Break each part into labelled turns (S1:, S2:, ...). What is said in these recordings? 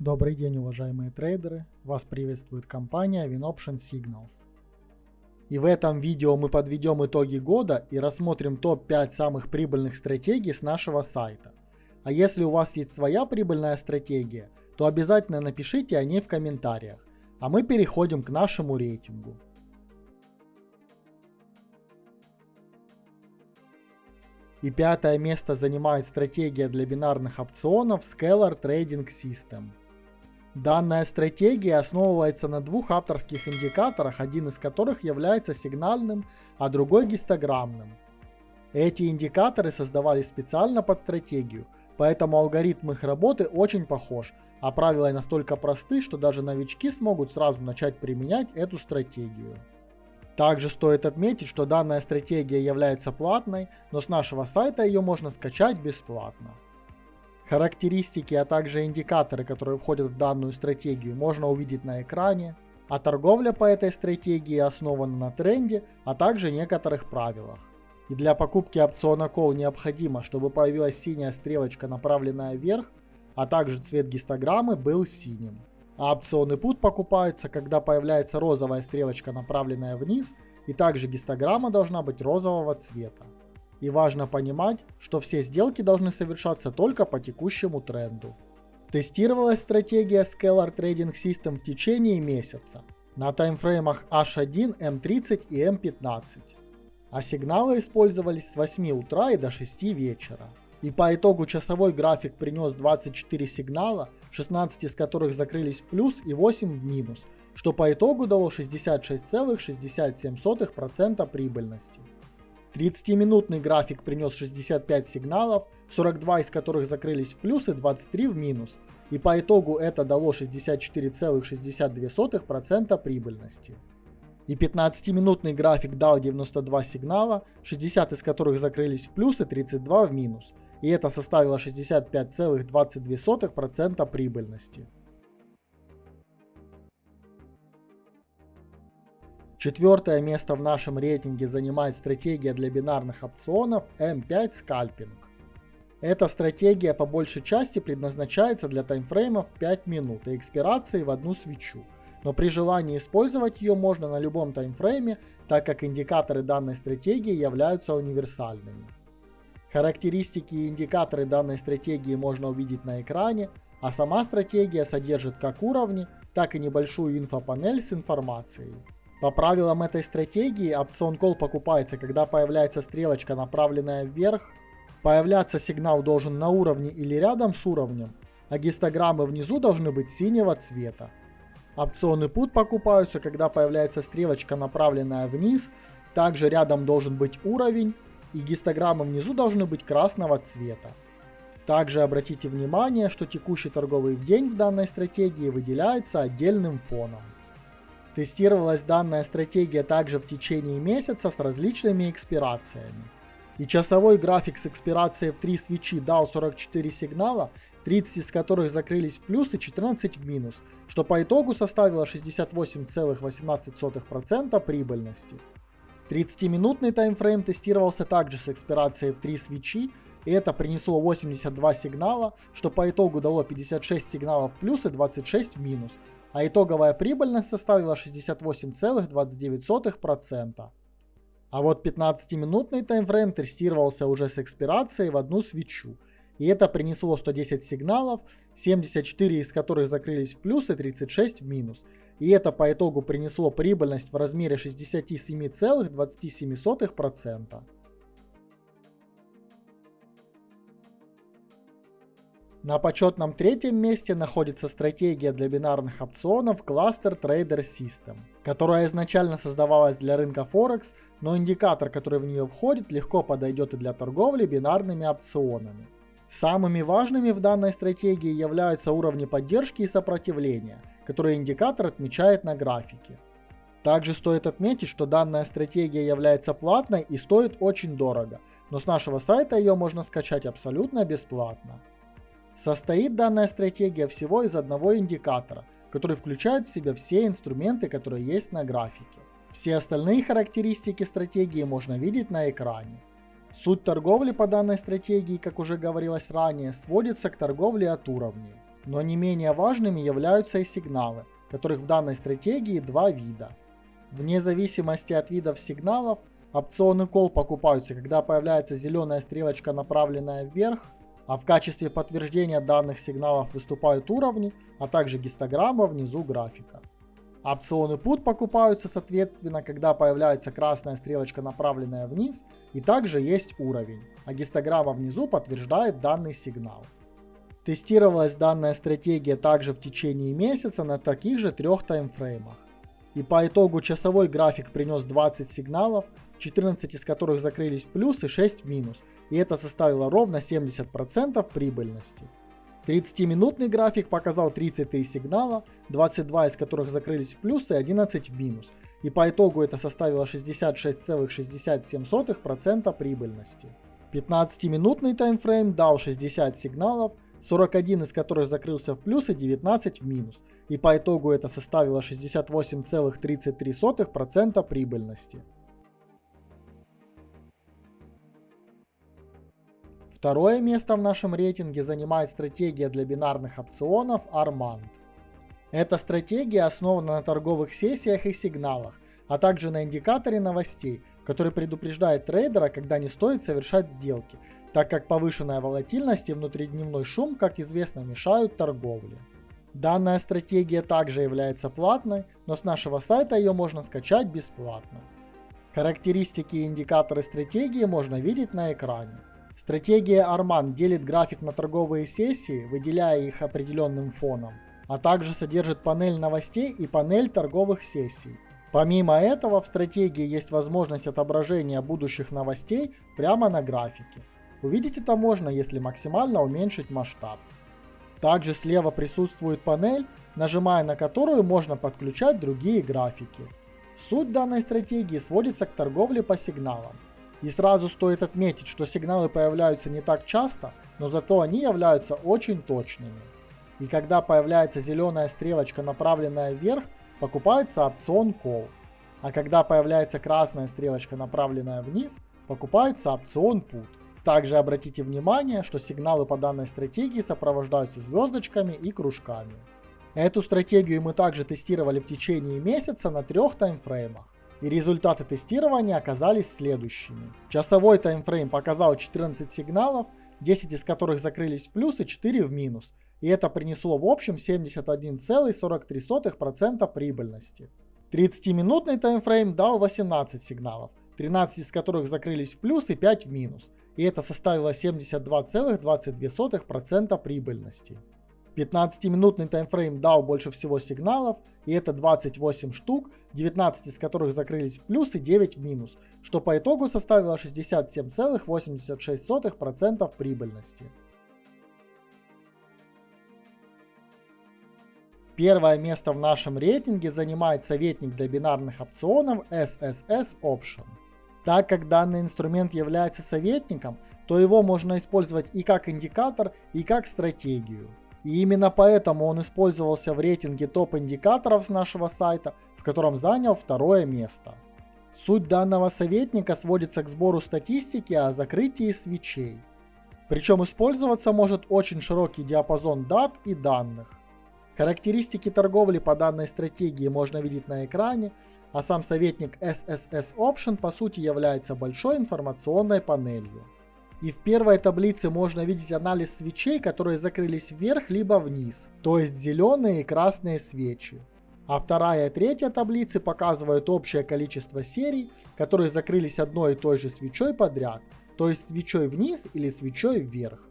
S1: Добрый день, уважаемые трейдеры! Вас приветствует компания WinOption Signals. И в этом видео мы подведем итоги года и рассмотрим топ-5 самых прибыльных стратегий с нашего сайта. А если у вас есть своя прибыльная стратегия, то обязательно напишите о ней в комментариях. А мы переходим к нашему рейтингу. И пятое место занимает стратегия для бинарных опционов Scalar Trading System. Данная стратегия основывается на двух авторских индикаторах, один из которых является сигнальным, а другой гистограммным. Эти индикаторы создавались специально под стратегию, поэтому алгоритм их работы очень похож, а правила настолько просты, что даже новички смогут сразу начать применять эту стратегию. Также стоит отметить, что данная стратегия является платной, но с нашего сайта ее можно скачать бесплатно. Характеристики, а также индикаторы, которые входят в данную стратегию, можно увидеть на экране. А торговля по этой стратегии основана на тренде, а также некоторых правилах. И для покупки опциона Call необходимо, чтобы появилась синяя стрелочка, направленная вверх, а также цвет гистограммы был синим. А опционы Put покупаются, когда появляется розовая стрелочка, направленная вниз, и также гистограмма должна быть розового цвета. И важно понимать, что все сделки должны совершаться только по текущему тренду. Тестировалась стратегия Scalar Trading System в течение месяца на таймфреймах H1, M30 и M15. А сигналы использовались с 8 утра и до 6 вечера. И по итогу часовой график принес 24 сигнала, 16 из которых закрылись в плюс и 8 в минус, что по итогу дало 66,67% прибыльности. 30-минутный график принес 65 сигналов, 42 из которых закрылись в плюс и 23 в минус. И по итогу это дало 64,62% прибыльности. И 15-минутный график дал 92 сигнала, 60 из которых закрылись в плюс и 32 в минус. И это составило 65,22% прибыльности. Четвертое место в нашем рейтинге занимает стратегия для бинарных опционов M5 Scalping. Эта стратегия по большей части предназначается для таймфреймов 5 минут и экспирации в одну свечу. Но при желании использовать ее можно на любом таймфрейме, так как индикаторы данной стратегии являются универсальными. Характеристики и индикаторы данной стратегии можно увидеть на экране, а сама стратегия содержит как уровни, так и небольшую инфопанель с информацией. По правилам этой стратегии опцион call покупается, когда появляется стрелочка, направленная вверх. Появляться сигнал должен на уровне или рядом с уровнем, а гистограммы внизу должны быть синего цвета. Опционы put покупаются, когда появляется стрелочка, направленная вниз. Также рядом должен быть уровень, и гистограммы внизу должны быть красного цвета. Также обратите внимание, что текущий торговый день в данной стратегии выделяется отдельным фоном. Тестировалась данная стратегия также в течение месяца с различными экспирациями. И часовой график с экспирацией в 3 свечи дал 44 сигнала, 30 из которых закрылись в плюс и 14 в минус, что по итогу составило 68,18% прибыльности. 30-минутный таймфрейм тестировался также с экспирацией в 3 свечи, и это принесло 82 сигнала, что по итогу дало 56 сигналов в плюс и 26 в минус, а итоговая прибыльность составила 68,29%. А вот 15-минутный таймфрейм тестировался уже с экспирацией в одну свечу, и это принесло 110 сигналов, 74 из которых закрылись в плюс и 36 в минус. И это по итогу принесло прибыльность в размере 67,27%. На почетном третьем месте находится стратегия для бинарных опционов Cluster Trader System, которая изначально создавалась для рынка Форекс, но индикатор, который в нее входит, легко подойдет и для торговли бинарными опционами. Самыми важными в данной стратегии являются уровни поддержки и сопротивления, которые индикатор отмечает на графике. Также стоит отметить, что данная стратегия является платной и стоит очень дорого, но с нашего сайта ее можно скачать абсолютно бесплатно. Состоит данная стратегия всего из одного индикатора, который включает в себя все инструменты, которые есть на графике. Все остальные характеристики стратегии можно видеть на экране. Суть торговли по данной стратегии, как уже говорилось ранее, сводится к торговле от уровней. Но не менее важными являются и сигналы, которых в данной стратегии два вида. Вне зависимости от видов сигналов, опционы call покупаются, когда появляется зеленая стрелочка, направленная вверх, а в качестве подтверждения данных сигналов выступают уровни, а также гистограмма внизу графика. Опционы put покупаются соответственно, когда появляется красная стрелочка, направленная вниз, и также есть уровень, а гистограмма внизу подтверждает данный сигнал. Тестировалась данная стратегия также в течение месяца на таких же трех таймфреймах. И по итогу часовой график принес 20 сигналов, 14 из которых закрылись в плюс и 6 в минус, и это составило ровно 70% прибыльности. 30-минутный график показал 33 сигнала, 22 из которых закрылись в плюс и 11 в минус, и по итогу это составило 66,67% прибыльности. 15-минутный таймфрейм дал 60 сигналов, 41 из которых закрылся в плюс и 19 в минус, и по итогу это составило 68,33% прибыльности. Второе место в нашем рейтинге занимает стратегия для бинарных опционов Armand. Эта стратегия основана на торговых сессиях и сигналах, а также на индикаторе новостей, который предупреждает трейдера, когда не стоит совершать сделки, так как повышенная волатильность и внутридневной шум, как известно, мешают торговле. Данная стратегия также является платной, но с нашего сайта ее можно скачать бесплатно. Характеристики и индикаторы стратегии можно видеть на экране. Стратегия Arman делит график на торговые сессии, выделяя их определенным фоном, а также содержит панель новостей и панель торговых сессий. Помимо этого в стратегии есть возможность отображения будущих новостей прямо на графике. Увидеть это можно, если максимально уменьшить масштаб. Также слева присутствует панель, нажимая на которую можно подключать другие графики. Суть данной стратегии сводится к торговле по сигналам. И сразу стоит отметить, что сигналы появляются не так часто, но зато они являются очень точными. И когда появляется зеленая стрелочка, направленная вверх, покупается опцион Call. А когда появляется красная стрелочка, направленная вниз, покупается опцион Put. Также обратите внимание, что сигналы по данной стратегии сопровождаются звездочками и кружками. Эту стратегию мы также тестировали в течение месяца на трех таймфреймах. И результаты тестирования оказались следующими. Часовой таймфрейм показал 14 сигналов, 10 из которых закрылись в плюс и 4 в минус. И это принесло в общем 71,43% прибыльности. 30-минутный таймфрейм дал 18 сигналов, 13 из которых закрылись в плюс и 5 в минус. И это составило 72,22% прибыльности. 15-минутный таймфрейм дал больше всего сигналов, и это 28 штук, 19 из которых закрылись в плюс и 9 в минус, что по итогу составило 67,86% прибыльности. Первое место в нашем рейтинге занимает советник для бинарных опционов SSS Option. Так как данный инструмент является советником, то его можно использовать и как индикатор, и как стратегию. И именно поэтому он использовался в рейтинге топ-индикаторов с нашего сайта, в котором занял второе место. Суть данного советника сводится к сбору статистики о закрытии свечей. Причем использоваться может очень широкий диапазон дат и данных. Характеристики торговли по данной стратегии можно видеть на экране, а сам советник SSS Option по сути является большой информационной панелью. И в первой таблице можно видеть анализ свечей, которые закрылись вверх либо вниз, то есть зеленые и красные свечи. А вторая и третья таблицы показывают общее количество серий, которые закрылись одной и той же свечой подряд, то есть свечой вниз или свечой вверх.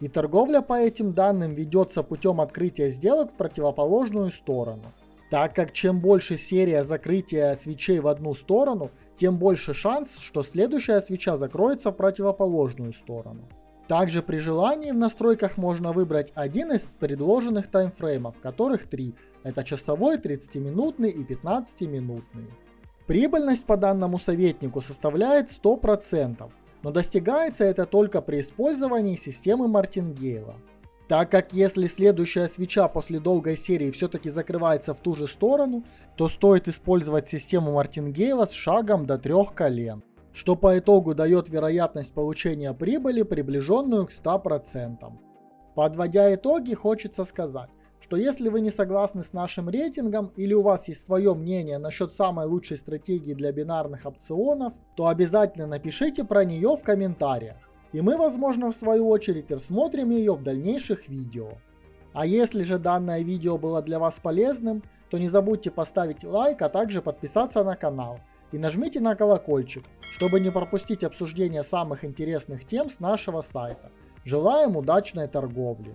S1: И торговля по этим данным ведется путем открытия сделок в противоположную сторону. Так как чем больше серия закрытия свечей в одну сторону, тем больше шанс, что следующая свеча закроется в противоположную сторону. Также при желании в настройках можно выбрать один из предложенных таймфреймов, которых три. Это часовой, 30-минутный и 15-минутный. Прибыльность по данному советнику составляет 100%, но достигается это только при использовании системы Мартингейла. Так как если следующая свеча после долгой серии все-таки закрывается в ту же сторону, то стоит использовать систему Мартингейла с шагом до трех колен, что по итогу дает вероятность получения прибыли, приближенную к 100%. Подводя итоги, хочется сказать, что если вы не согласны с нашим рейтингом или у вас есть свое мнение насчет самой лучшей стратегии для бинарных опционов, то обязательно напишите про нее в комментариях. И мы, возможно, в свою очередь рассмотрим ее в дальнейших видео. А если же данное видео было для вас полезным, то не забудьте поставить лайк, а также подписаться на канал. И нажмите на колокольчик, чтобы не пропустить обсуждение самых интересных тем с нашего сайта. Желаем удачной торговли!